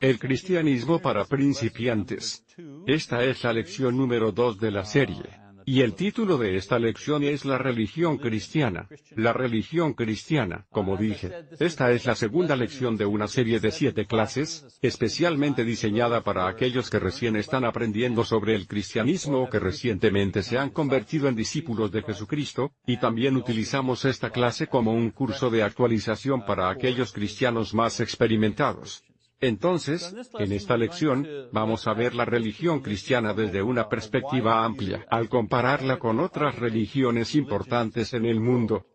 El cristianismo para principiantes. Esta es la lección número 2 de la serie. Y el título de esta lección es la religión cristiana. La religión cristiana, como dije. Esta es la segunda lección de una serie de siete clases, especialmente diseñada para aquellos que recién están aprendiendo sobre el cristianismo o que recientemente se han convertido en discípulos de Jesucristo, y también utilizamos esta clase como un curso de actualización para aquellos cristianos más experimentados. Entonces, en esta lección, vamos a ver la religión cristiana desde una perspectiva amplia, al compararla con otras religiones importantes en el mundo.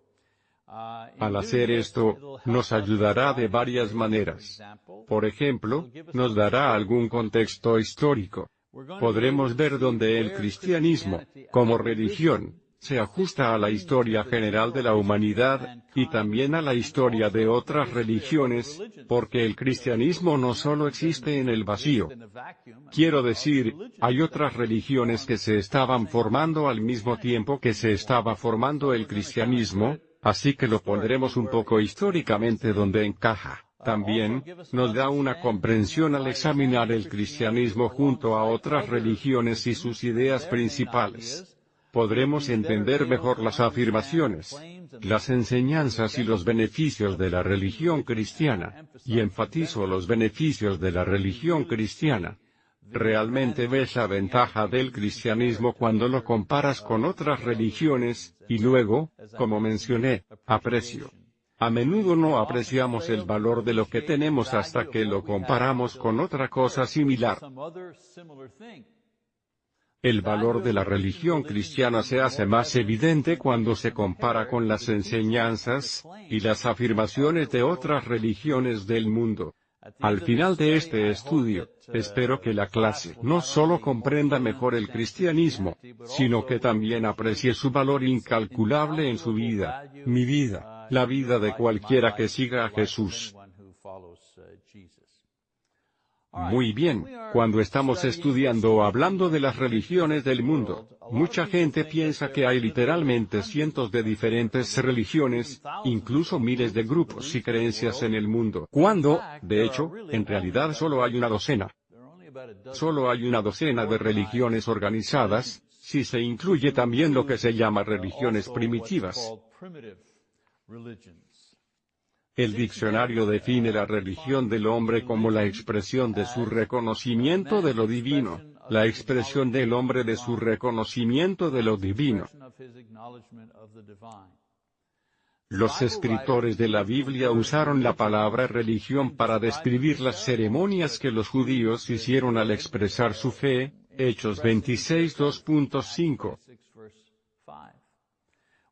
Al hacer esto, nos ayudará de varias maneras. Por ejemplo, nos dará algún contexto histórico. Podremos ver dónde el cristianismo, como religión, se ajusta a la historia general de la humanidad, y también a la historia de otras religiones, porque el cristianismo no solo existe en el vacío. Quiero decir, hay otras religiones que se estaban formando al mismo tiempo que se estaba formando el cristianismo, así que lo pondremos un poco históricamente donde encaja. También, nos da una comprensión al examinar el cristianismo junto a otras religiones y sus ideas principales podremos entender mejor las afirmaciones, las enseñanzas y los beneficios de la religión cristiana, y enfatizo los beneficios de la religión cristiana. Realmente ves la ventaja del cristianismo cuando lo comparas con otras religiones, y luego, como mencioné, aprecio. A menudo no apreciamos el valor de lo que tenemos hasta que lo comparamos con otra cosa similar. El valor de la religión cristiana se hace más evidente cuando se compara con las enseñanzas, y las afirmaciones de otras religiones del mundo. Al final de este estudio, espero que la clase no solo comprenda mejor el cristianismo, sino que también aprecie su valor incalculable en su vida, mi vida, la vida de cualquiera que siga a Jesús. Muy bien, cuando estamos estudiando o hablando de las religiones del mundo, mucha gente piensa que hay literalmente cientos de diferentes religiones, incluso miles de grupos y creencias en el mundo. Cuando, de hecho, en realidad solo hay una docena. Solo hay una docena de religiones organizadas, si se incluye también lo que se llama religiones primitivas. El diccionario define la religión del hombre como la expresión de su reconocimiento de lo divino, la expresión del hombre de su reconocimiento de lo divino. Los escritores de la Biblia usaron la palabra religión para describir las ceremonias que los judíos hicieron al expresar su fe, Hechos 26 2.5.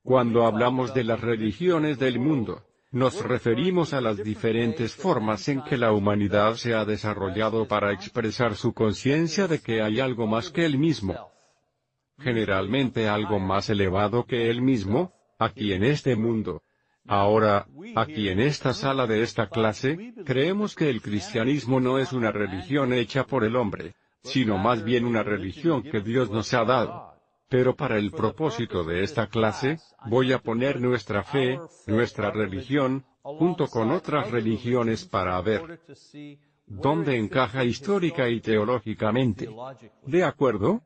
Cuando hablamos de las religiones del mundo, nos referimos a las diferentes formas en que la humanidad se ha desarrollado para expresar su conciencia de que hay algo más que él mismo. Generalmente algo más elevado que él mismo, aquí en este mundo. Ahora, aquí en esta sala de esta clase, creemos que el cristianismo no es una religión hecha por el hombre, sino más bien una religión que Dios nos ha dado. Pero para el propósito de esta clase, voy a poner nuestra fe, nuestra religión, junto con otras religiones para ver dónde encaja histórica y teológicamente. ¿De acuerdo?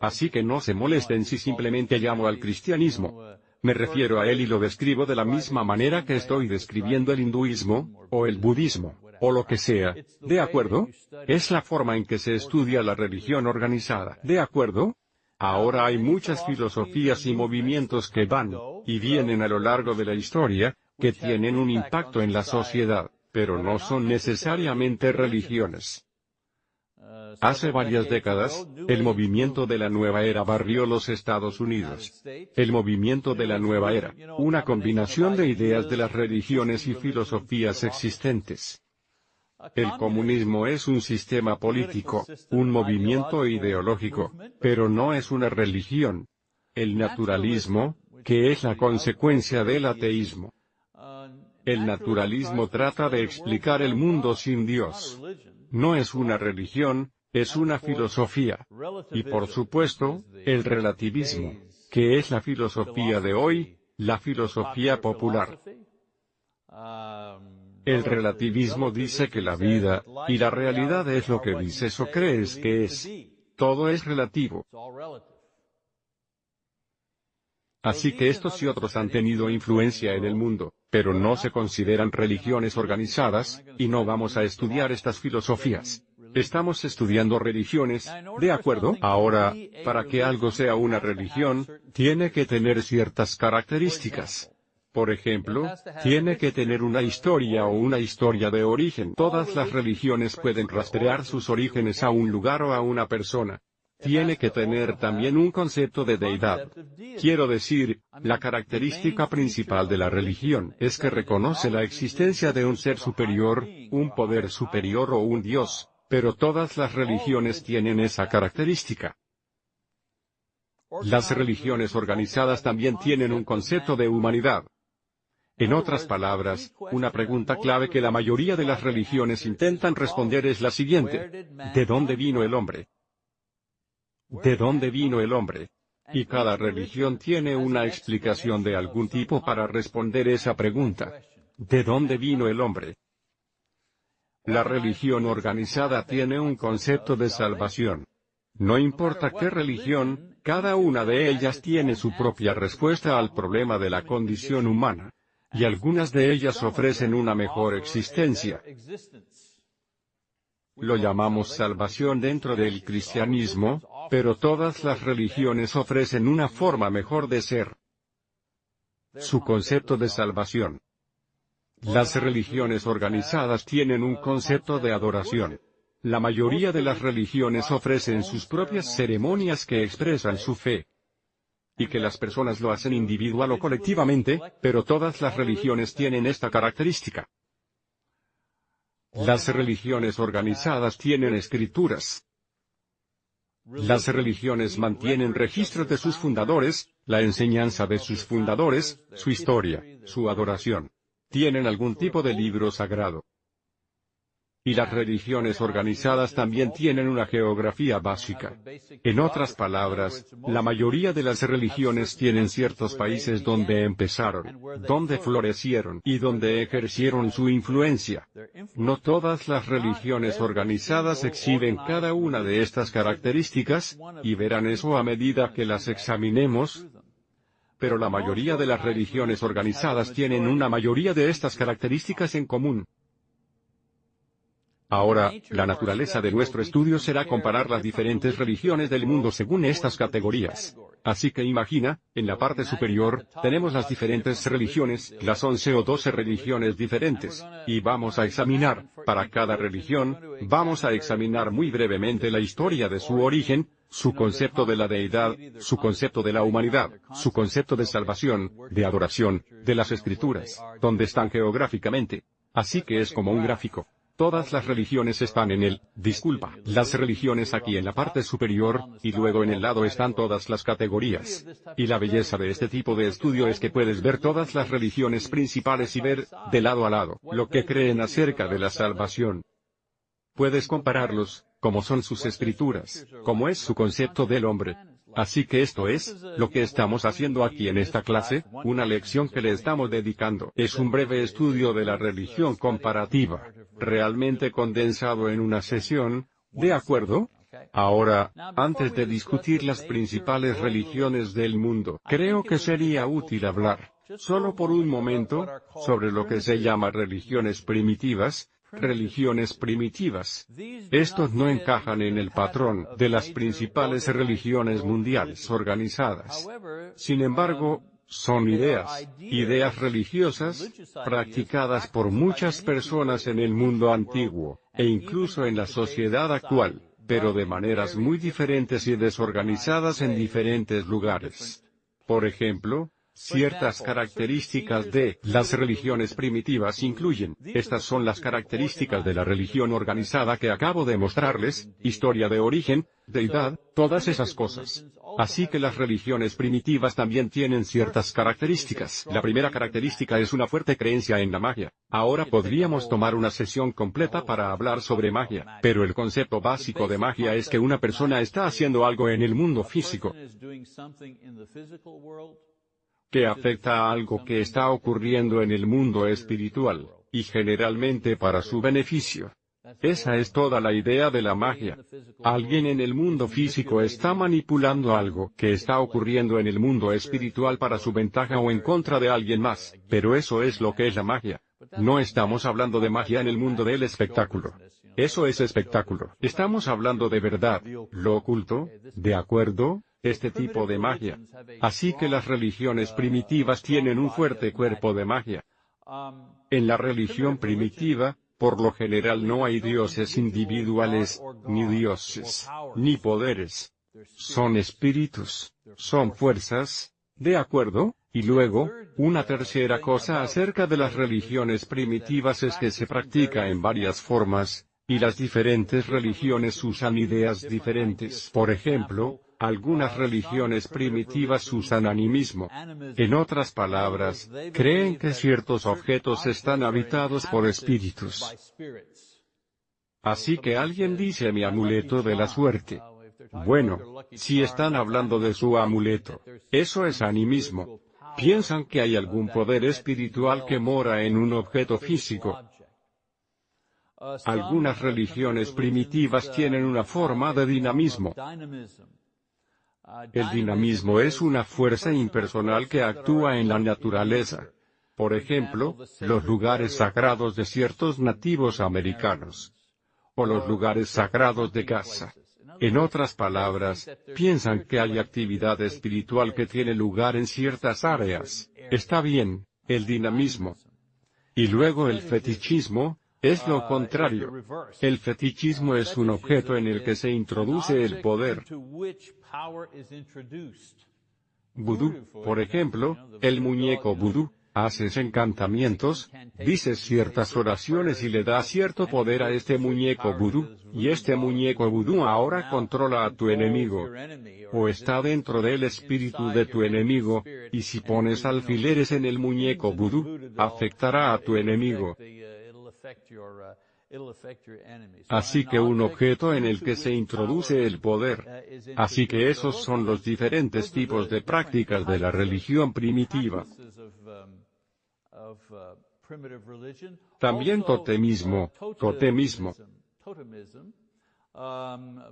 Así que no se molesten si simplemente llamo al cristianismo. Me refiero a él y lo describo de la misma manera que estoy describiendo el hinduismo, o el budismo, o lo que sea. ¿De acuerdo? Es la forma en que se estudia la religión organizada. ¿De acuerdo? Ahora hay muchas filosofías y movimientos que van y vienen a lo largo de la historia, que tienen un impacto en la sociedad, pero no son necesariamente religiones. Hace varias décadas, el movimiento de la nueva era barrió los Estados Unidos. El movimiento de la nueva era, una combinación de ideas de las religiones y filosofías existentes. El comunismo es un sistema político, un movimiento ideológico, pero no es una religión. El naturalismo, que es la consecuencia del ateísmo. El naturalismo trata de explicar el mundo sin Dios. No es una religión, es una filosofía. Y por supuesto, el relativismo, que es la filosofía de hoy, la filosofía popular. El relativismo dice que la vida, y la realidad es lo que dices o crees que es. Todo es relativo. Así que estos y otros han tenido influencia en el mundo, pero no se consideran religiones organizadas, y no vamos a estudiar estas filosofías. Estamos estudiando religiones, ¿de acuerdo? Ahora, para que algo sea una religión, tiene que tener ciertas características. Por ejemplo, tiene que tener una historia o una historia de origen. Todas las religiones pueden rastrear sus orígenes a un lugar o a una persona. Tiene que tener también un concepto de deidad. Quiero decir, la característica principal de la religión es que reconoce la existencia de un ser superior, un poder superior o un Dios, pero todas las religiones tienen esa característica. Las religiones organizadas también tienen un concepto de humanidad. En otras palabras, una pregunta clave que la mayoría de las religiones intentan responder es la siguiente. ¿De dónde vino el hombre? ¿De dónde vino el hombre? Y cada religión tiene una explicación de algún tipo para responder esa pregunta. ¿De dónde vino el hombre? La religión organizada tiene un concepto de salvación. No importa qué religión, cada una de ellas tiene su propia respuesta al problema de la condición humana. Y algunas de ellas ofrecen una mejor existencia. Lo llamamos salvación dentro del cristianismo, pero todas las religiones ofrecen una forma mejor de ser. Su concepto de salvación. Las religiones organizadas tienen un concepto de adoración. La mayoría de las religiones ofrecen sus propias ceremonias que expresan su fe. Y que las personas lo hacen individual o colectivamente, pero todas las religiones tienen esta característica. Las religiones organizadas tienen escrituras. Las religiones mantienen registros de sus fundadores, la enseñanza de sus fundadores, su historia, su adoración. Tienen algún tipo de libro sagrado. Y las religiones organizadas también tienen una geografía básica. En otras palabras, la mayoría de las religiones tienen ciertos países donde empezaron, donde florecieron y donde ejercieron su influencia. No todas las religiones organizadas exhiben cada una de estas características, y verán eso a medida que las examinemos, pero la mayoría de las religiones organizadas tienen una mayoría de estas características en común. Ahora, la naturaleza de nuestro estudio será comparar las diferentes religiones del mundo según estas categorías. Así que imagina, en la parte superior, tenemos las diferentes religiones, las 11 o 12 religiones diferentes, y vamos a examinar, para cada religión, vamos a examinar muy brevemente la historia de su origen, su concepto de la deidad, su concepto de la humanidad, su concepto de salvación, de adoración, de las escrituras, donde están geográficamente. Así que es como un gráfico. Todas las religiones están en el, disculpa, las religiones aquí en la parte superior, y luego en el lado están todas las categorías. Y la belleza de este tipo de estudio es que puedes ver todas las religiones principales y ver, de lado a lado, lo que creen acerca de la salvación. Puedes compararlos, como son sus escrituras, como es su concepto del hombre, Así que esto es, lo que estamos haciendo aquí en esta clase, una lección que le estamos dedicando. Es un breve estudio de la religión comparativa, realmente condensado en una sesión, ¿de acuerdo? Ahora, antes de discutir las principales religiones del mundo, creo que sería útil hablar, solo por un momento, sobre lo que se llama religiones primitivas, religiones primitivas. Estos no encajan en el patrón de las principales religiones mundiales organizadas. Sin embargo, son ideas, ideas religiosas, practicadas por muchas personas en el mundo antiguo, e incluso en la sociedad actual, pero de maneras muy diferentes y desorganizadas en diferentes lugares. Por ejemplo, Ciertas características de las religiones primitivas incluyen, estas son las características de la religión organizada que acabo de mostrarles, historia de origen, deidad, todas esas cosas. Así que las religiones primitivas también tienen ciertas características. La primera característica es una fuerte creencia en la magia. Ahora podríamos tomar una sesión completa para hablar sobre magia, pero el concepto básico de magia es que una persona está haciendo algo en el mundo físico que afecta a algo que está ocurriendo en el mundo espiritual. y generalmente para su beneficio. Esa es toda la idea de la magia. Alguien en el mundo físico está manipulando algo que está ocurriendo en el mundo espiritual para su ventaja o en contra de alguien más, pero eso es lo que es la magia. No estamos hablando de magia en el mundo del espectáculo. Eso es espectáculo. Estamos hablando de verdad, lo oculto, ¿de acuerdo? Este tipo de magia. Así que las religiones primitivas tienen un fuerte cuerpo de magia. En la religión primitiva, por lo general no hay dioses individuales, ni dioses, ni poderes. Son espíritus, son fuerzas, ¿de acuerdo? Y luego, una tercera cosa acerca de las religiones primitivas es que se practica en varias formas, y las diferentes religiones usan ideas diferentes. Por ejemplo, algunas religiones primitivas usan animismo. En otras palabras, creen que ciertos objetos están habitados por espíritus. Así que alguien dice mi amuleto de la suerte. Bueno, si están hablando de su amuleto, eso es animismo. Piensan que hay algún poder espiritual que mora en un objeto físico. Algunas religiones primitivas tienen una forma de dinamismo. El dinamismo es una fuerza impersonal que actúa en la naturaleza. Por ejemplo, los lugares sagrados de ciertos nativos americanos. O los lugares sagrados de casa. En otras palabras, piensan que hay actividad espiritual que tiene lugar en ciertas áreas. Está bien, el dinamismo. Y luego el fetichismo, es lo contrario. El fetichismo es un objeto en el que se introduce el poder. Vudú, por ejemplo, el muñeco vudú, haces encantamientos, dices ciertas oraciones y le das cierto poder a este muñeco vudú, y este muñeco vudú ahora controla a tu enemigo. O está dentro del espíritu de tu enemigo, y si pones alfileres en el muñeco vudú, afectará a tu enemigo. Así que un objeto en el que se introduce el poder. Así que esos son los diferentes tipos de prácticas de la religión primitiva. También totemismo, totemismo,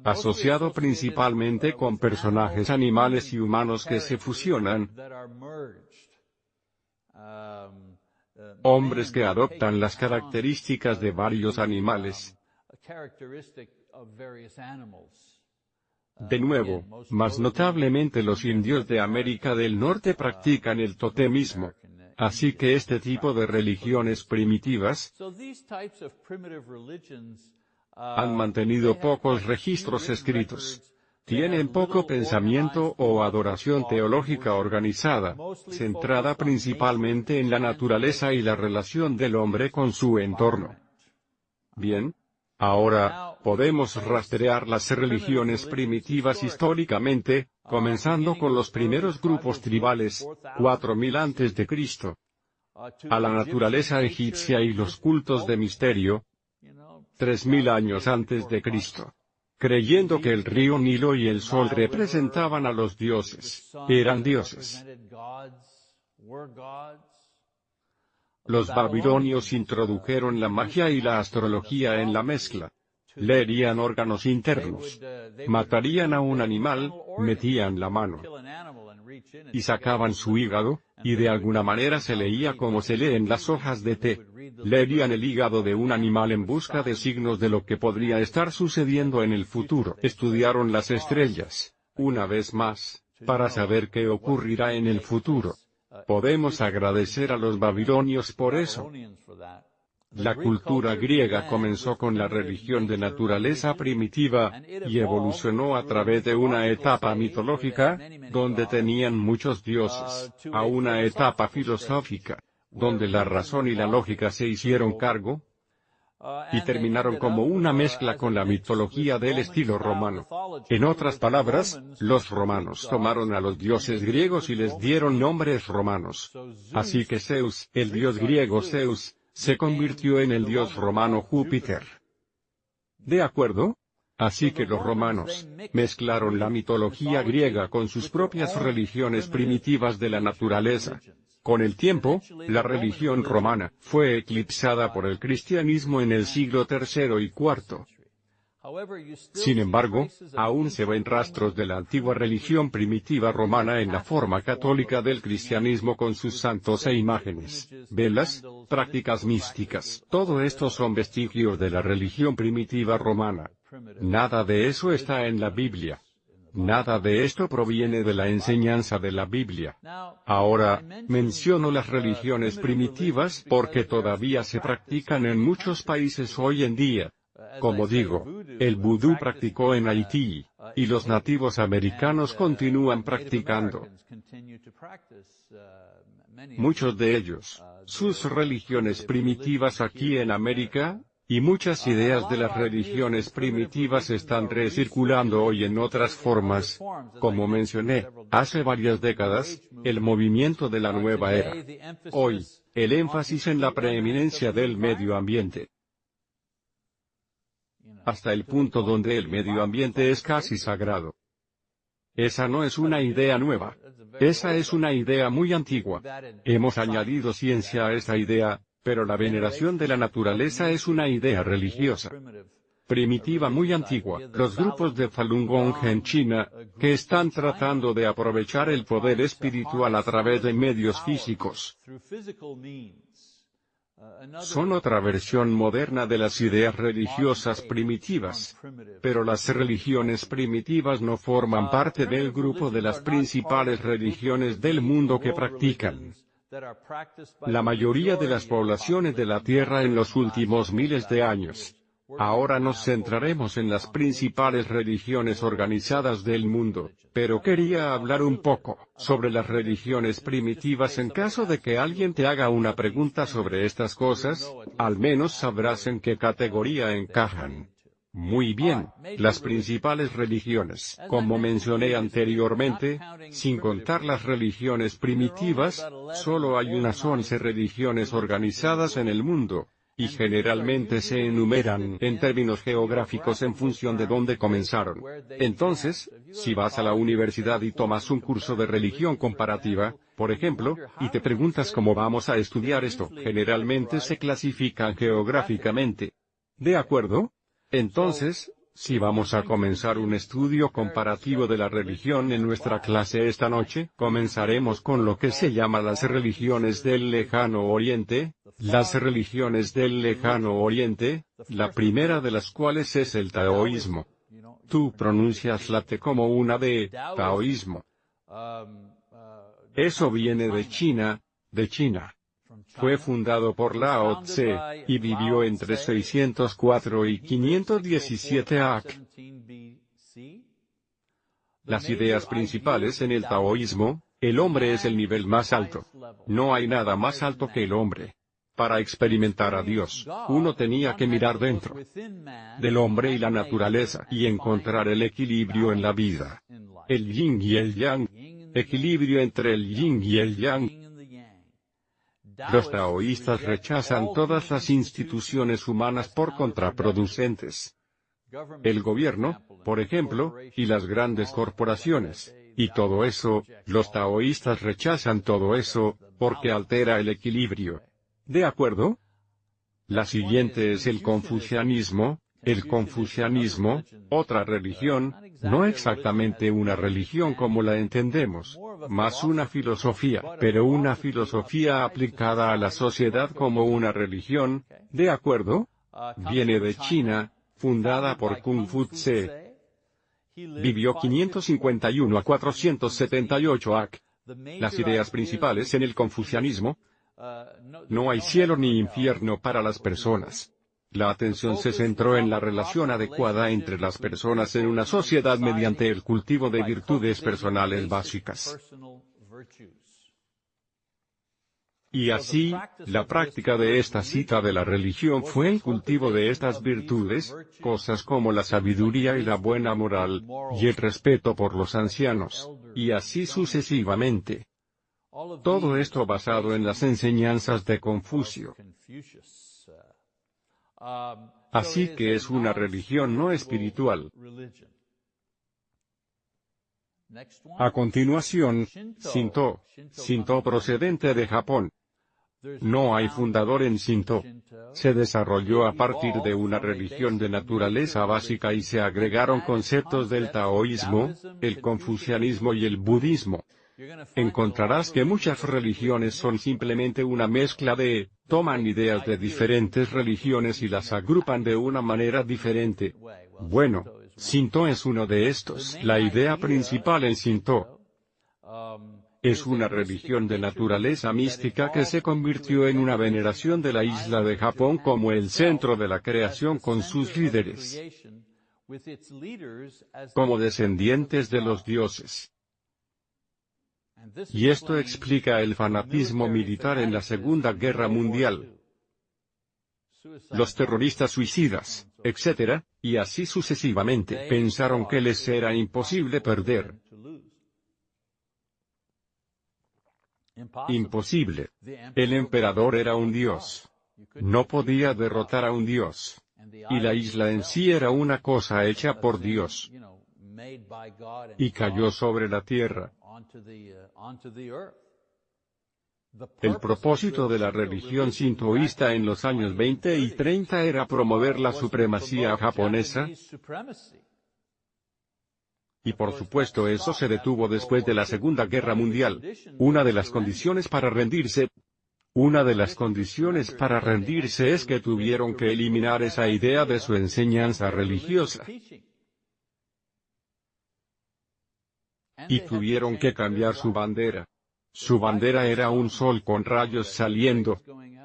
asociado principalmente con personajes animales y humanos que se fusionan, hombres que adoptan las características de varios animales. De nuevo, más notablemente los indios de América del Norte practican el totemismo. Así que este tipo de religiones primitivas han mantenido pocos registros escritos tienen poco pensamiento o adoración teológica organizada, centrada principalmente en la naturaleza y la relación del hombre con su entorno. Bien. Ahora, podemos rastrear las religiones primitivas históricamente, comenzando con los primeros grupos tribales, 4000 antes de Cristo, a la naturaleza egipcia y los cultos de misterio, 3000 años antes de Cristo creyendo que el río Nilo y el sol representaban a los dioses, eran dioses. Los babilonios introdujeron la magia y la astrología en la mezcla. Leerían órganos internos. Matarían a un animal, metían la mano. Y sacaban su hígado, y de alguna manera se leía como se lee en las hojas de té. Leerían el hígado de un animal en busca de signos de lo que podría estar sucediendo en el futuro. Estudiaron las estrellas, una vez más, para saber qué ocurrirá en el futuro. Podemos agradecer a los babilonios por eso. La cultura griega comenzó con la religión de naturaleza primitiva, y evolucionó a través de una etapa mitológica, donde tenían muchos dioses, a una etapa filosófica, donde la razón y la lógica se hicieron cargo, y terminaron como una mezcla con la mitología del estilo romano. En otras palabras, los romanos tomaron a los dioses griegos y les dieron nombres romanos. Así que Zeus, el dios griego Zeus, se convirtió en el dios romano Júpiter. ¿De acuerdo? Así que los romanos mezclaron la mitología griega con sus propias religiones primitivas de la naturaleza. Con el tiempo, la religión romana fue eclipsada por el cristianismo en el siglo III y IV. Sin embargo, aún se ven rastros de la antigua religión primitiva romana en la forma católica del cristianismo con sus santos e imágenes, velas, prácticas místicas. Todo esto son vestigios de la religión primitiva romana. Nada de eso está en la Biblia. Nada de esto proviene de la enseñanza de la Biblia. Ahora, menciono las religiones primitivas porque todavía se practican en muchos países hoy en día. Como digo, el vudú practicó en Haití, y los nativos americanos continúan practicando. Muchos de ellos, sus religiones primitivas aquí en América, y muchas ideas de las religiones primitivas están recirculando hoy en otras formas. Como mencioné, hace varias décadas, el movimiento de la nueva era. Hoy, el énfasis en la preeminencia del medio ambiente hasta el punto donde el medio ambiente es casi sagrado. Esa no es una idea nueva. Esa es una idea muy antigua. Hemos añadido ciencia a esa idea, pero la veneración de la naturaleza es una idea religiosa primitiva muy antigua, los grupos de Falun Gong en China, que están tratando de aprovechar el poder espiritual a través de medios físicos. Son otra versión moderna de las ideas religiosas primitivas. Pero las religiones primitivas no forman parte del grupo de las principales religiones del mundo que practican. La mayoría de las poblaciones de la Tierra en los últimos miles de años. Ahora nos centraremos en las principales religiones organizadas del mundo, pero quería hablar un poco sobre las religiones primitivas en caso de que alguien te haga una pregunta sobre estas cosas, al menos sabrás en qué categoría encajan. Muy bien, las principales religiones, como mencioné anteriormente, sin contar las religiones primitivas, solo hay unas once religiones organizadas en el mundo, y generalmente se enumeran en términos geográficos en función de dónde comenzaron. Entonces, si vas a la universidad y tomas un curso de religión comparativa, por ejemplo, y te preguntas cómo vamos a estudiar esto, generalmente se clasifican geográficamente. ¿De acuerdo? Entonces, si vamos a comenzar un estudio comparativo de la religión en nuestra clase esta noche, comenzaremos con lo que se llama las religiones del lejano oriente, las religiones del lejano oriente, la primera de las cuales es el taoísmo. Tú pronuncias la T como una de taoísmo. Eso viene de China, de China. Fue fundado por Lao Tse, y vivió entre 604 y 517 AC. Las ideas principales en el taoísmo, el hombre es el nivel más alto. No hay nada más alto que el hombre. Para experimentar a Dios, uno tenía que mirar dentro del hombre y la naturaleza y encontrar el equilibrio en la vida. El yin y el yang. Equilibrio entre el yin y el yang los taoístas rechazan todas las instituciones humanas por contraproducentes. El gobierno, por ejemplo, y las grandes corporaciones. Y todo eso, los taoístas rechazan todo eso, porque altera el equilibrio. ¿De acuerdo? La siguiente es el confucianismo, el confucianismo, otra religión, no exactamente una religión como la entendemos, más una filosofía, pero una filosofía aplicada a la sociedad como una religión, ¿de acuerdo? Viene de China, fundada por Kung Fu Tse. Vivió 551 a 478 AC. Las ideas principales en el confucianismo, no hay cielo ni infierno para las personas. La atención se centró en la relación adecuada entre las personas en una sociedad mediante el cultivo de virtudes personales básicas. Y así, la práctica de esta cita de la religión fue el cultivo de estas virtudes, cosas como la sabiduría y la buena moral, y el respeto por los ancianos, y así sucesivamente. Todo esto basado en las enseñanzas de Confucio. Así que es una religión no espiritual. A continuación, Shinto. Shinto procedente de Japón. No hay fundador en Shinto. Se desarrolló a partir de una religión de naturaleza básica y se agregaron conceptos del taoísmo, el confucianismo y el budismo. Encontrarás que muchas religiones son simplemente una mezcla de, toman ideas de diferentes religiones y las agrupan de una manera diferente. Bueno, Shinto es uno de estos. La idea principal en Shinto es una religión de naturaleza mística que se convirtió en una veneración de la isla de Japón como el centro de la creación con sus líderes como descendientes de los dioses. Y esto explica el fanatismo militar en la Segunda Guerra Mundial. Los terroristas suicidas, etc., y así sucesivamente, pensaron que les era imposible perder. Imposible. El emperador era un dios. No podía derrotar a un dios. Y la isla en sí era una cosa hecha por Dios. Y cayó sobre la tierra. El propósito de la religión sintoísta en los años 20 y 30 era promover la supremacía japonesa, y por supuesto eso se detuvo después de la Segunda Guerra Mundial. Una de las condiciones para rendirse, una de las condiciones para rendirse es que tuvieron que eliminar esa idea de su enseñanza religiosa. Y tuvieron que cambiar su bandera. Su bandera era un sol con rayos saliendo.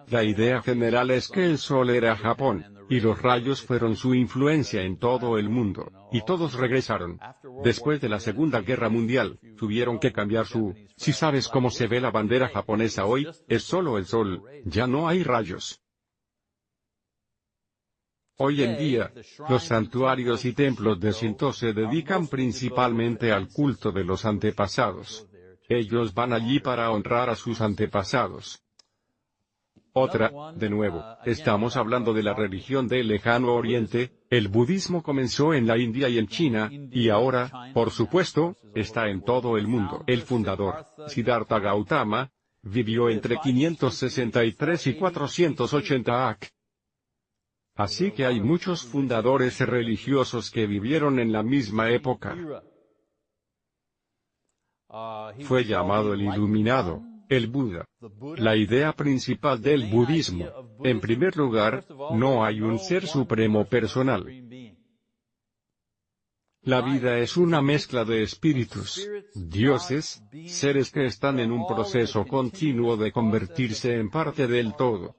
La idea general es que el sol era Japón, y los rayos fueron su influencia en todo el mundo, y todos regresaron. Después de la Segunda Guerra Mundial, tuvieron que cambiar su... Si sabes cómo se ve la bandera japonesa hoy, es solo el sol, ya no hay rayos. Hoy en día, los santuarios y templos de Shinto se dedican principalmente al culto de los antepasados. Ellos van allí para honrar a sus antepasados. Otra, de nuevo, estamos hablando de la religión del lejano oriente, el budismo comenzó en la India y en China, y ahora, por supuesto, está en todo el mundo. El fundador, Siddhartha Gautama, vivió entre 563 y 480 AC. Así que hay muchos fundadores religiosos que vivieron en la misma época. Fue llamado el iluminado, el Buda. La idea principal del budismo, en primer lugar, no hay un ser supremo personal. La vida es una mezcla de espíritus, dioses, seres que están en un proceso continuo de convertirse en parte del todo.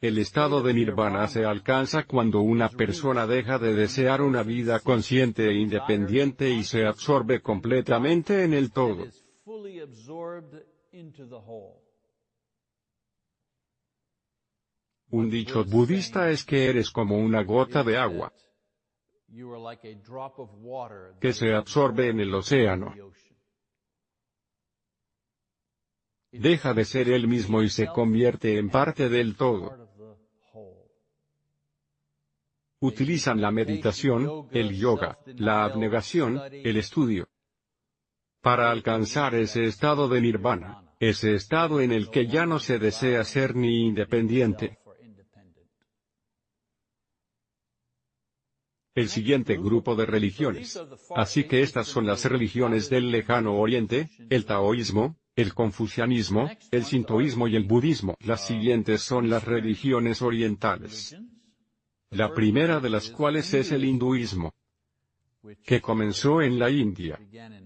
El estado de nirvana se alcanza cuando una persona deja de desear una vida consciente e independiente y se absorbe completamente en el todo. Un dicho budista es que eres como una gota de agua que se absorbe en el océano. Deja de ser él mismo y se convierte en parte del todo utilizan la meditación, el yoga, la abnegación, el estudio. Para alcanzar ese estado de nirvana, ese estado en el que ya no se desea ser ni independiente. El siguiente grupo de religiones. Así que estas son las religiones del lejano oriente, el taoísmo, el confucianismo, el sintoísmo y el budismo. Las siguientes son las religiones orientales la primera de las cuales es el hinduismo, que comenzó en la India.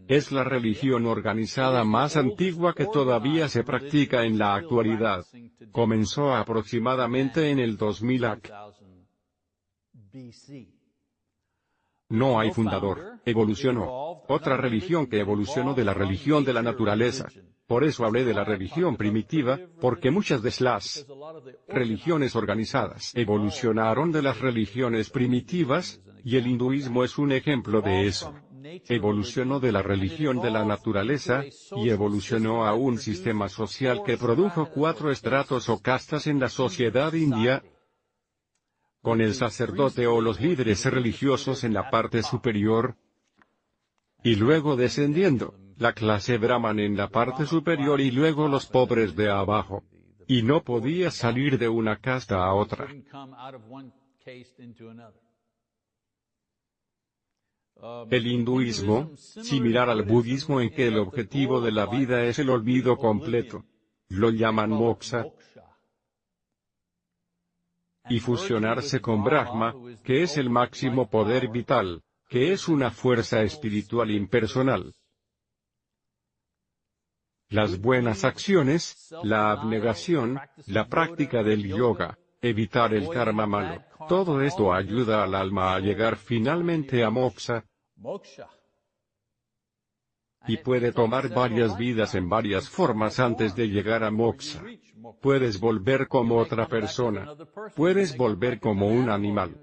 Es la religión organizada más antigua que todavía se practica en la actualidad. Comenzó aproximadamente en el 2000 AC. No hay fundador, evolucionó. Otra religión que evolucionó de la religión de la naturaleza. Por eso hablé de la religión primitiva, porque muchas de las religiones organizadas evolucionaron de las religiones primitivas, y el hinduismo es un ejemplo de eso. Evolucionó de la religión de la naturaleza, y evolucionó a un sistema social que produjo cuatro estratos o castas en la sociedad india, con el sacerdote o los líderes religiosos en la parte superior, y luego descendiendo, la clase Brahman en la parte superior y luego los pobres de abajo. Y no podía salir de una casta a otra. El hinduismo, similar al budismo en que el objetivo de la vida es el olvido completo. Lo llaman moksha. Y fusionarse con Brahma, que es el máximo poder vital, que es una fuerza espiritual impersonal. Las buenas acciones, la abnegación, la práctica del yoga, evitar el karma malo, todo esto ayuda al alma a llegar finalmente a moksha, y puede tomar varias vidas en varias formas antes de llegar a moksha. Puedes volver como otra persona. Puedes volver como un animal.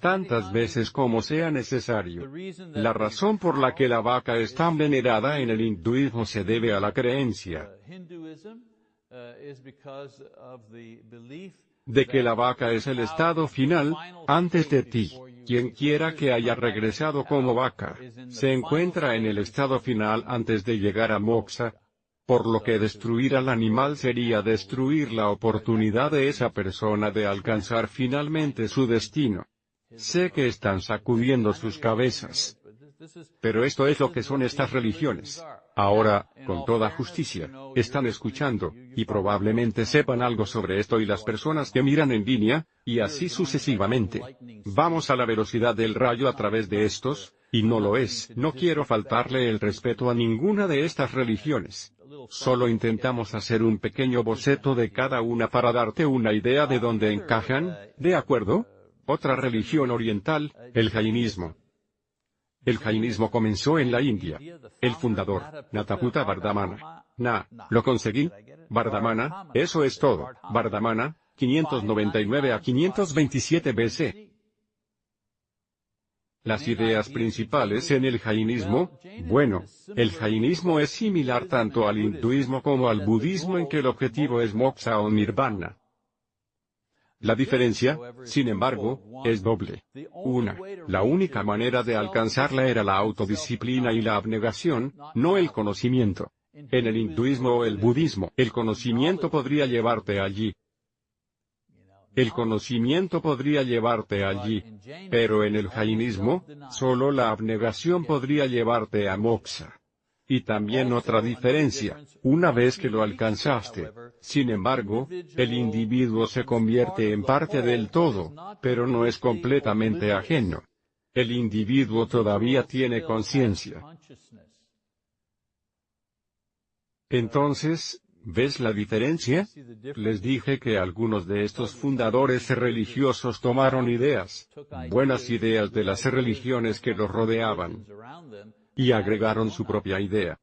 Tantas veces como sea necesario. La razón por la que la vaca es tan venerada en el hinduismo se debe a la creencia de que la vaca es el estado final, antes de ti. Quien quiera que haya regresado como vaca, se encuentra en el estado final antes de llegar a moksha, por lo que destruir al animal sería destruir la oportunidad de esa persona de alcanzar finalmente su destino. Sé que están sacudiendo sus cabezas. Pero esto es lo que son estas religiones. Ahora, con toda justicia, están escuchando, y probablemente sepan algo sobre esto y las personas que miran en línea, y así sucesivamente. Vamos a la velocidad del rayo a través de estos, y no lo es, no quiero faltarle el respeto a ninguna de estas religiones. Solo intentamos hacer un pequeño boceto de cada una para darte una idea de dónde encajan, ¿de acuerdo? Otra religión oriental, el jainismo. El jainismo comenzó en la India. El fundador, Nataputa Vardhamana. Na, lo conseguí. Vardhamana, eso es todo. Vardhamana, 599 a 527 BC. Las ideas principales en el jainismo, bueno, el jainismo es similar tanto al hinduismo como al budismo en que el objetivo es moksha o nirvana. La diferencia, sin embargo, es doble. Una, la única manera de alcanzarla era la autodisciplina y la abnegación, no el conocimiento. En el hinduismo o el budismo, el conocimiento podría llevarte allí. El conocimiento podría llevarte allí. Pero en el jainismo, solo la abnegación podría llevarte a moksha. Y también otra diferencia, una vez que lo alcanzaste, sin embargo, el individuo se convierte en parte del todo, pero no es completamente ajeno. El individuo todavía tiene conciencia. Entonces, ¿ves la diferencia? Les dije que algunos de estos fundadores religiosos tomaron ideas, buenas ideas de las religiones que los rodeaban, y agregaron su propia idea.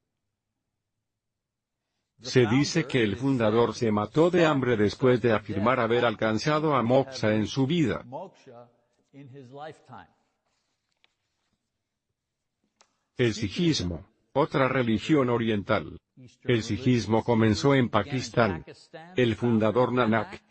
Se dice que el fundador se mató de hambre después de afirmar haber alcanzado a moksha en su vida. El sijismo, otra religión oriental. El sijismo comenzó en Pakistán. El fundador Nanak,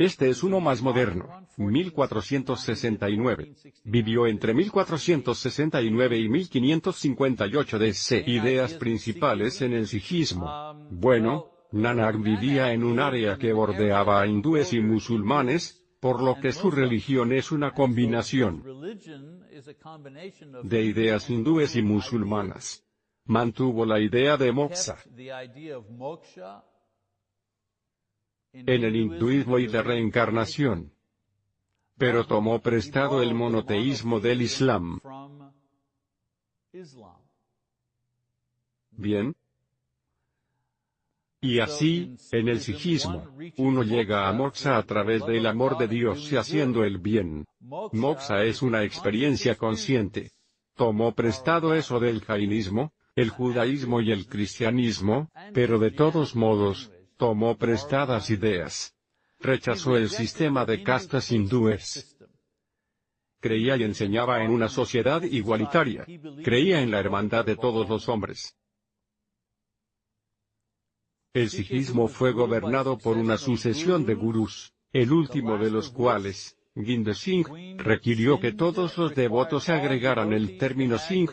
este es uno más moderno, 1469. Vivió entre 1469 y 1558 DC. Ideas principales en el sijismo. Bueno, Nanak vivía en un área que bordeaba a hindúes y musulmanes, por lo que su religión es una combinación de ideas hindúes y musulmanas. Mantuvo la idea de moksha en el hinduismo y de reencarnación. Pero tomó prestado el monoteísmo del Islam. Bien. Y así, en el sijismo, uno llega a moksha a través del amor de Dios y haciendo el bien. Moksha es una experiencia consciente. Tomó prestado eso del jainismo, el judaísmo y el cristianismo, pero de todos modos, tomó prestadas ideas. Rechazó el sistema de castas hindúes. Creía y enseñaba en una sociedad igualitaria. Creía en la hermandad de todos los hombres. El sijismo fue gobernado por una sucesión de gurús. el último de los cuales, Ginde Singh, requirió que todos los devotos agregaran el término Singh,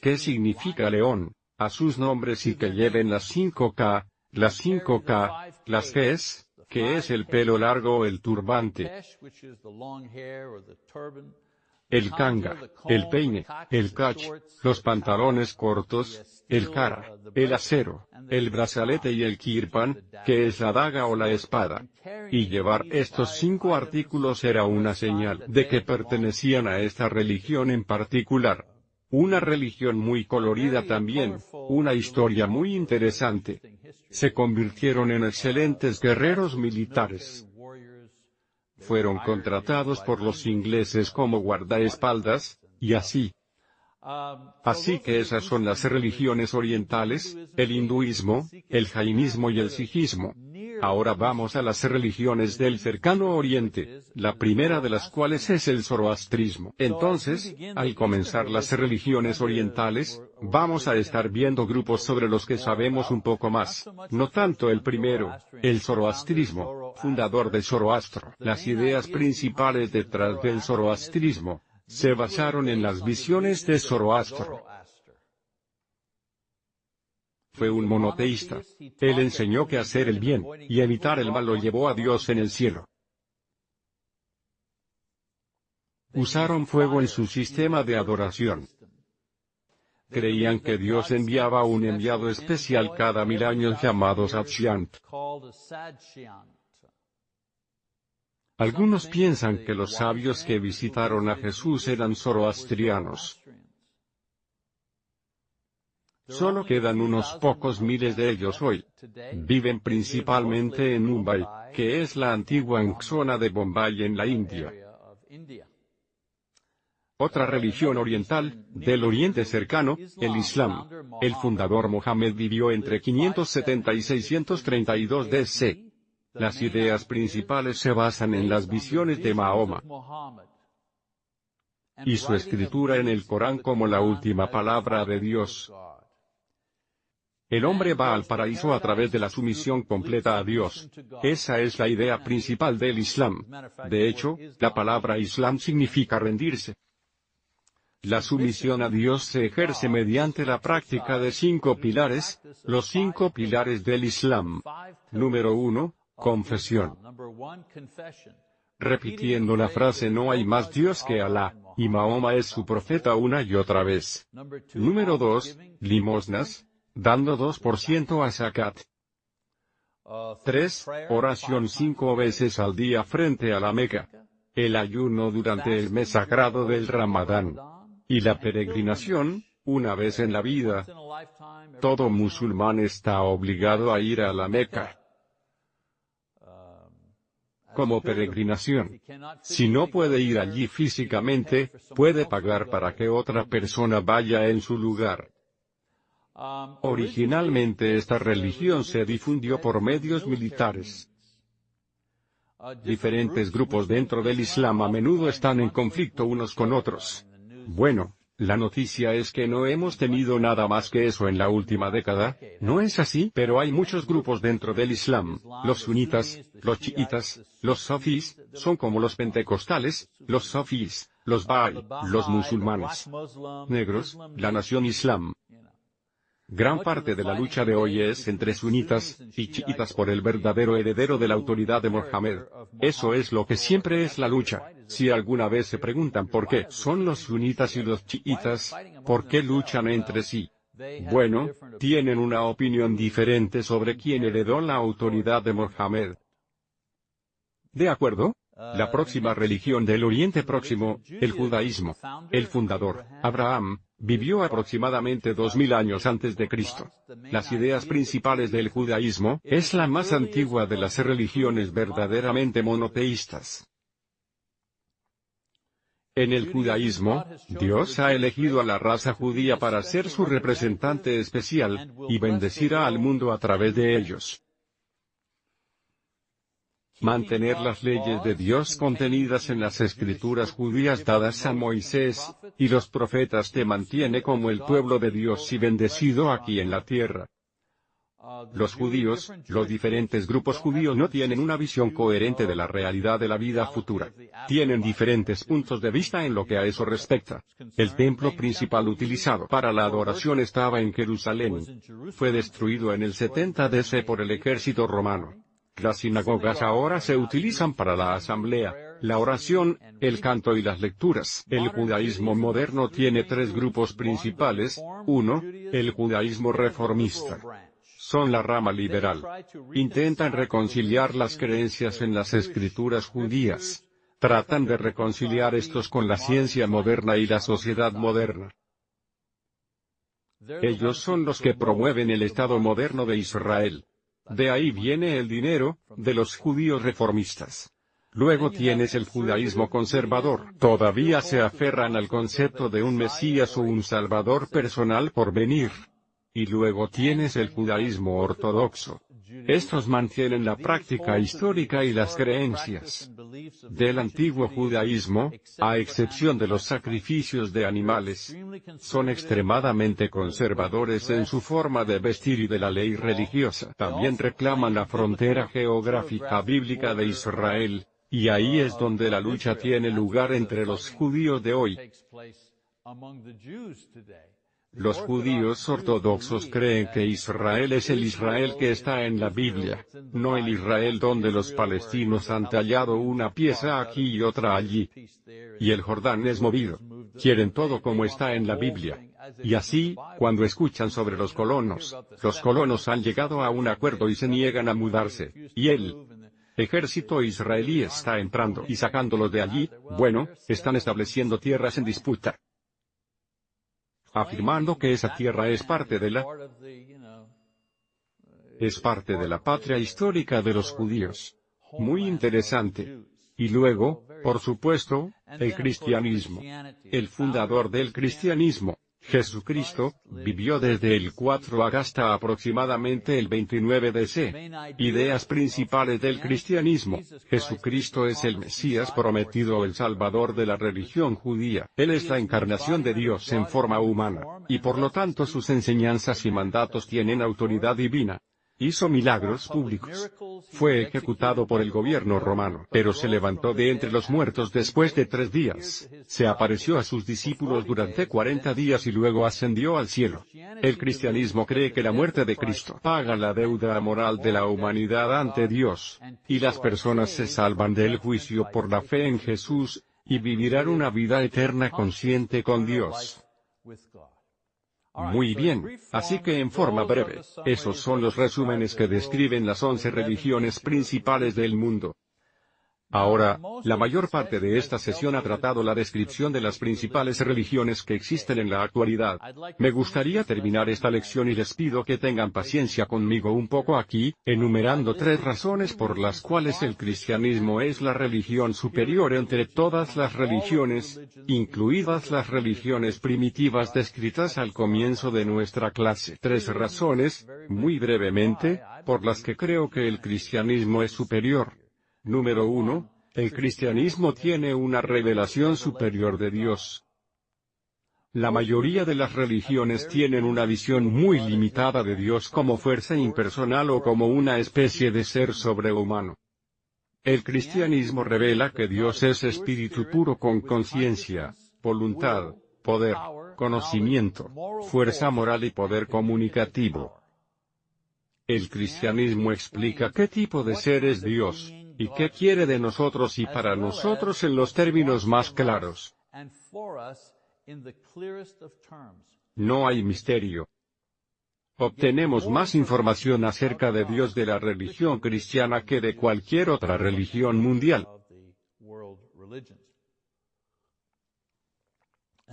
que significa león, a sus nombres y que lleven las 5K, las 5K, las Gs, que es el pelo largo o el turbante, el kanga, el peine, el kach, los pantalones cortos, el kara, el acero, el brazalete y el kirpan, que es la daga o la espada. Y llevar estos cinco artículos era una señal de que pertenecían a esta religión en particular. Una religión muy colorida también, una historia muy interesante. Se convirtieron en excelentes guerreros militares fueron contratados por los ingleses como guardaespaldas, y así. Así que esas son las religiones orientales, el hinduismo, el jainismo y el sijismo. Ahora vamos a las religiones del cercano oriente, la primera de las cuales es el zoroastrismo. Entonces, al comenzar las religiones orientales, vamos a estar viendo grupos sobre los que sabemos un poco más, no tanto el primero, el zoroastrismo, fundador de Zoroastro. Las ideas principales detrás del zoroastrismo, se basaron en las visiones de Zoroastro fue un monoteísta. Él enseñó que hacer el bien, y evitar el mal lo llevó a Dios en el cielo. Usaron fuego en su sistema de adoración. Creían que Dios enviaba un enviado especial cada mil años llamado Satshyant. Algunos piensan que los sabios que visitaron a Jesús eran zoroastrianos. Solo quedan unos pocos miles de ellos hoy. Viven principalmente en Mumbai, que es la antigua zona de Bombay en la India. Otra religión oriental, del Oriente cercano, el Islam. El fundador Mohammed vivió entre 570 y 632 DC. Las ideas principales se basan en las visiones de Mahoma y su escritura en el Corán como la última palabra de Dios. El hombre va al paraíso a través de la sumisión completa a Dios. Esa es la idea principal del Islam. De hecho, la palabra Islam significa rendirse. La sumisión a Dios se ejerce mediante la práctica de cinco pilares, los cinco pilares del Islam. Número uno, confesión. Repitiendo la frase no hay más Dios que Alá, y Mahoma es su profeta una y otra vez. Número dos, limosnas, dando 2% a zakat. 3. Oración cinco veces al día frente a la Meca. El ayuno durante el mes sagrado del Ramadán. Y la peregrinación, una vez en la vida. Todo musulmán está obligado a ir a la Meca como peregrinación. Si no puede ir allí físicamente, puede pagar para que otra persona vaya en su lugar. Originalmente esta religión se difundió por medios militares. Diferentes grupos dentro del Islam a menudo están en conflicto unos con otros. Bueno, la noticia es que no hemos tenido nada más que eso en la última década, ¿no es así? Pero hay muchos grupos dentro del Islam, los sunitas, los chiitas, los sofís, son como los pentecostales, los sofís, los ba'i, los musulmanes negros, la nación islam, Gran parte de la lucha de hoy es entre sunitas y chiitas por el verdadero heredero de la autoridad de Mohammed. Eso es lo que siempre es la lucha. Si alguna vez se preguntan por qué son los sunitas y los chiitas, ¿por qué luchan entre sí? Bueno, tienen una opinión diferente sobre quién heredó la autoridad de Mohammed. ¿De acuerdo? La próxima religión del Oriente Próximo, el judaísmo. El fundador, Abraham, vivió aproximadamente 2000 años antes de Cristo. Las ideas principales del judaísmo es la más antigua de las religiones verdaderamente monoteístas. En el judaísmo, Dios ha elegido a la raza judía para ser su representante especial, y bendecirá al mundo a través de ellos. Mantener las leyes de Dios contenidas en las escrituras judías dadas a Moisés, y los profetas te mantiene como el pueblo de Dios y bendecido aquí en la tierra. Los judíos, los diferentes grupos judíos no tienen una visión coherente de la realidad de la vida futura. Tienen diferentes puntos de vista en lo que a eso respecta. El templo principal utilizado para la adoración estaba en Jerusalén. Fue destruido en el 70 DC por el ejército romano. Las sinagogas ahora se utilizan para la asamblea, la oración, el canto y las lecturas. El judaísmo moderno tiene tres grupos principales. Uno, el judaísmo reformista son la rama liberal. Intentan reconciliar las creencias en las escrituras judías. Tratan de reconciliar estos con la ciencia moderna y la sociedad moderna. Ellos son los que promueven el Estado moderno de Israel. De ahí viene el dinero, de los judíos reformistas. Luego tienes el judaísmo conservador. Todavía se aferran al concepto de un Mesías o un Salvador personal por venir. Y luego tienes el judaísmo ortodoxo. Estos mantienen la práctica histórica y las creencias del antiguo judaísmo, a excepción de los sacrificios de animales. Son extremadamente conservadores en su forma de vestir y de la ley religiosa. También reclaman la frontera geográfica bíblica de Israel, y ahí es donde la lucha tiene lugar entre los judíos de hoy. Los judíos ortodoxos creen que Israel es el Israel que está en la Biblia, no el Israel donde los palestinos han tallado una pieza aquí y otra allí. Y el Jordán es movido. Quieren todo como está en la Biblia. Y así, cuando escuchan sobre los colonos, los colonos han llegado a un acuerdo y se niegan a mudarse, y el ejército israelí está entrando y sacándolos de allí, bueno, están estableciendo tierras en disputa afirmando que esa tierra es parte de la es parte de la patria histórica de los judíos. Muy interesante. Y luego, por supuesto, el cristianismo. El fundador del cristianismo, Jesucristo, vivió desde el 4 hasta aproximadamente el 29 DC. Ideas principales del cristianismo. Jesucristo es el Mesías prometido el Salvador de la religión judía. Él es la encarnación de Dios en forma humana, y por lo tanto sus enseñanzas y mandatos tienen autoridad divina hizo milagros públicos. Fue ejecutado por el gobierno romano, pero se levantó de entre los muertos después de tres días. Se apareció a sus discípulos durante cuarenta días y luego ascendió al cielo. El cristianismo cree que la muerte de Cristo paga la deuda moral de la humanidad ante Dios, y las personas se salvan del juicio por la fe en Jesús, y vivirán una vida eterna consciente con Dios. Muy bien, así que en forma breve, esos son los resúmenes que describen las once religiones principales del mundo. Ahora, la mayor parte de esta sesión ha tratado la descripción de las principales religiones que existen en la actualidad. Me gustaría terminar esta lección y les pido que tengan paciencia conmigo un poco aquí, enumerando tres razones por las cuales el cristianismo es la religión superior entre todas las religiones, incluidas las religiones primitivas descritas al comienzo de nuestra clase. Tres razones, muy brevemente, por las que creo que el cristianismo es superior. Número 1. El cristianismo tiene una revelación superior de Dios. La mayoría de las religiones tienen una visión muy limitada de Dios como fuerza impersonal o como una especie de ser sobrehumano. El cristianismo revela que Dios es espíritu puro con conciencia, voluntad, poder, conocimiento, fuerza moral y poder comunicativo. El cristianismo explica qué tipo de ser es Dios, y qué quiere de nosotros y para nosotros en los términos más claros. No hay misterio. Obtenemos más información acerca de Dios de la religión cristiana que de cualquier otra religión mundial.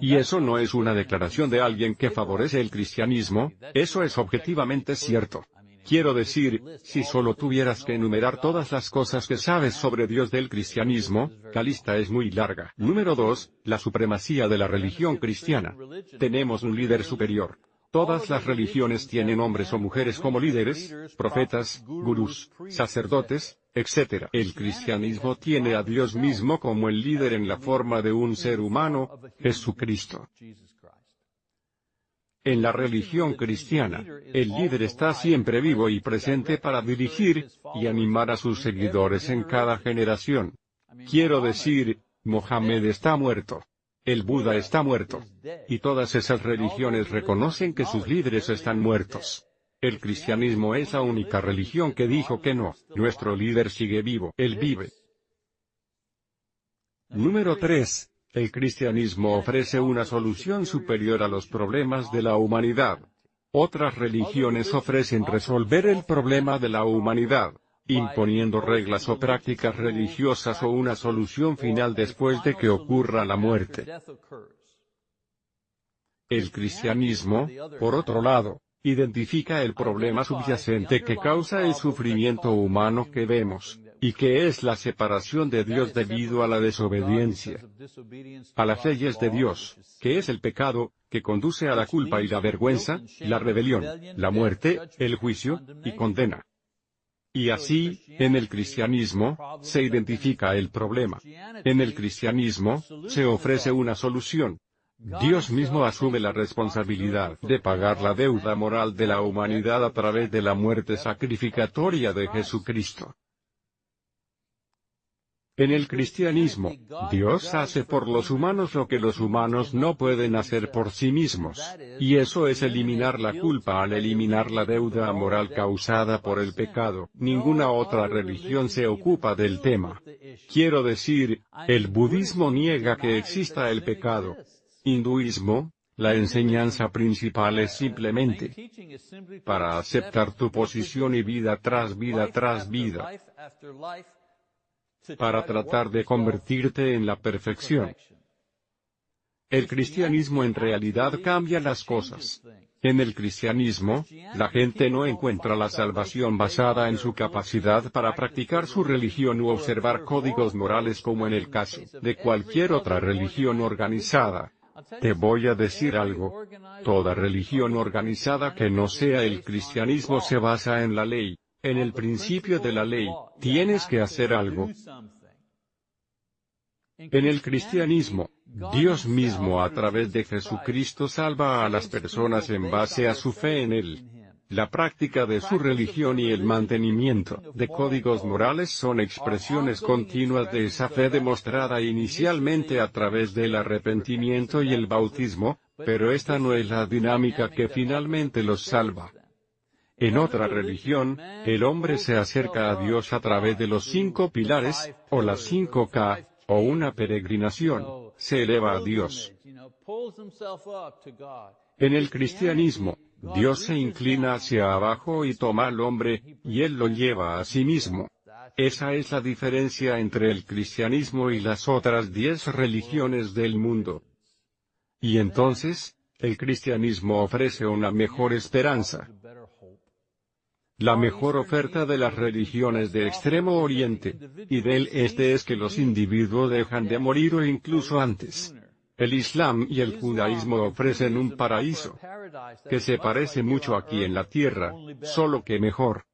Y eso no es una declaración de alguien que favorece el cristianismo, eso es objetivamente cierto. Quiero decir, si solo tuvieras que enumerar todas las cosas que sabes sobre Dios del cristianismo, la lista es muy larga. Número 2, la supremacía de la religión cristiana. Tenemos un líder superior. Todas las religiones tienen hombres o mujeres como líderes, profetas, gurús, sacerdotes, etc. El cristianismo tiene a Dios mismo como el líder en la forma de un ser humano, Jesucristo. En la religión cristiana, el líder está siempre vivo y presente para dirigir, y animar a sus seguidores en cada generación. Quiero decir, Mohammed está muerto. El Buda está muerto. Y todas esas religiones reconocen que sus líderes están muertos. El cristianismo es la única religión que dijo que no, nuestro líder sigue vivo, él vive. Número 3. El cristianismo ofrece una solución superior a los problemas de la humanidad. Otras religiones ofrecen resolver el problema de la humanidad, imponiendo reglas o prácticas religiosas o una solución final después de que ocurra la muerte. El cristianismo, por otro lado, identifica el problema subyacente que causa el sufrimiento humano que vemos, y que es la separación de Dios debido a la desobediencia a las leyes de Dios, que es el pecado, que conduce a la culpa y la vergüenza, la rebelión, la muerte, el juicio, y condena. Y así, en el cristianismo, se identifica el problema. En el cristianismo, se ofrece una solución. Dios mismo asume la responsabilidad de pagar la deuda moral de la humanidad a través de la muerte sacrificatoria de Jesucristo. En el cristianismo, Dios hace por los humanos lo que los humanos no pueden hacer por sí mismos, y eso es eliminar la culpa al eliminar la deuda moral causada por el pecado. Ninguna otra religión se ocupa del tema. Quiero decir, el budismo niega que exista el pecado. Hinduismo, la enseñanza principal es simplemente para aceptar tu posición y vida tras vida tras vida para tratar de convertirte en la perfección. El cristianismo en realidad cambia las cosas. En el cristianismo, la gente no encuentra la salvación basada en su capacidad para practicar su religión u observar códigos morales como en el caso de cualquier otra religión organizada. Te voy a decir algo. Toda religión organizada que no sea el cristianismo se basa en la ley, en el principio de la ley, tienes que hacer algo. En el cristianismo, Dios mismo a través de Jesucristo salva a las personas en base a su fe en Él. La práctica de su religión y el mantenimiento de códigos morales son expresiones continuas de esa fe demostrada inicialmente a través del arrepentimiento y el bautismo, pero esta no es la dinámica que finalmente los salva. En otra religión, el hombre se acerca a Dios a través de los cinco pilares, o las cinco K, o una peregrinación, se eleva a Dios. En el cristianismo, Dios se inclina hacia abajo y toma al hombre, y él lo lleva a sí mismo. Esa es la diferencia entre el cristianismo y las otras diez religiones del mundo. Y entonces, el cristianismo ofrece una mejor esperanza. La mejor oferta de las religiones de Extremo Oriente y del Este es que los individuos dejan de morir o incluso antes. El Islam y el judaísmo ofrecen un paraíso que se parece mucho aquí en la tierra, solo que mejor.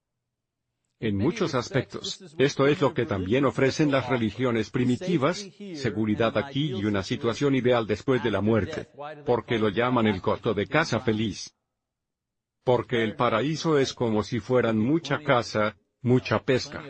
En muchos aspectos, esto es lo que también ofrecen las religiones primitivas, seguridad aquí y una situación ideal después de la muerte, porque lo llaman el costo de casa feliz porque el paraíso es como si fueran mucha caza, mucha pesca.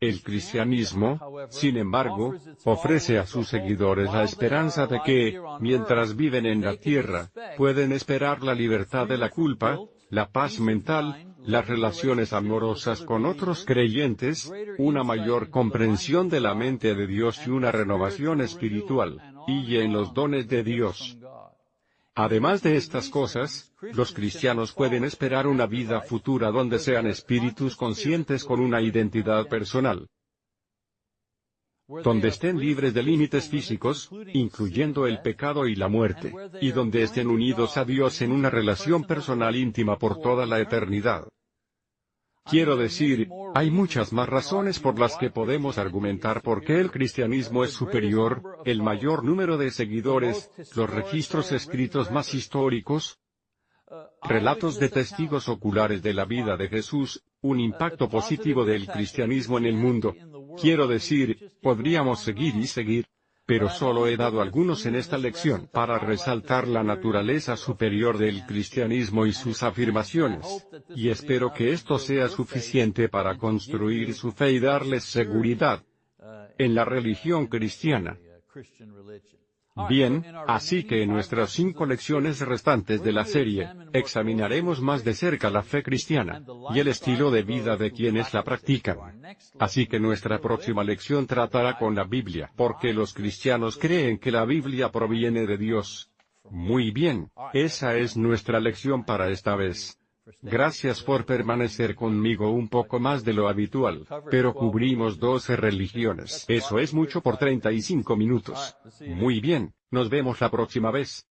El cristianismo, sin embargo, ofrece a sus seguidores la esperanza de que, mientras viven en la tierra, pueden esperar la libertad de la culpa, la paz mental, las relaciones amorosas con otros creyentes, una mayor comprensión de la mente de Dios y una renovación espiritual, y en los dones de Dios. Además de estas cosas, los cristianos pueden esperar una vida futura donde sean espíritus conscientes con una identidad personal, donde estén libres de límites físicos, incluyendo el pecado y la muerte, y donde estén unidos a Dios en una relación personal íntima por toda la eternidad. Quiero decir, hay muchas más razones por las que podemos argumentar por qué el cristianismo es superior, el mayor número de seguidores, los registros escritos más históricos, relatos de testigos oculares de la vida de Jesús, un impacto positivo del cristianismo en el mundo. Quiero decir, podríamos seguir y seguir. Pero solo he dado algunos en esta lección para resaltar la naturaleza superior del cristianismo y sus afirmaciones. Y espero que esto sea suficiente para construir su fe y darles seguridad en la religión cristiana. Bien, así que en nuestras cinco lecciones restantes de la serie, examinaremos más de cerca la fe cristiana, y el estilo de vida de quienes la practican. Así que nuestra próxima lección tratará con la Biblia, porque los cristianos creen que la Biblia proviene de Dios. Muy bien, esa es nuestra lección para esta vez. Gracias por permanecer conmigo un poco más de lo habitual, pero cubrimos 12 religiones. Eso es mucho por 35 minutos. Muy bien, nos vemos la próxima vez.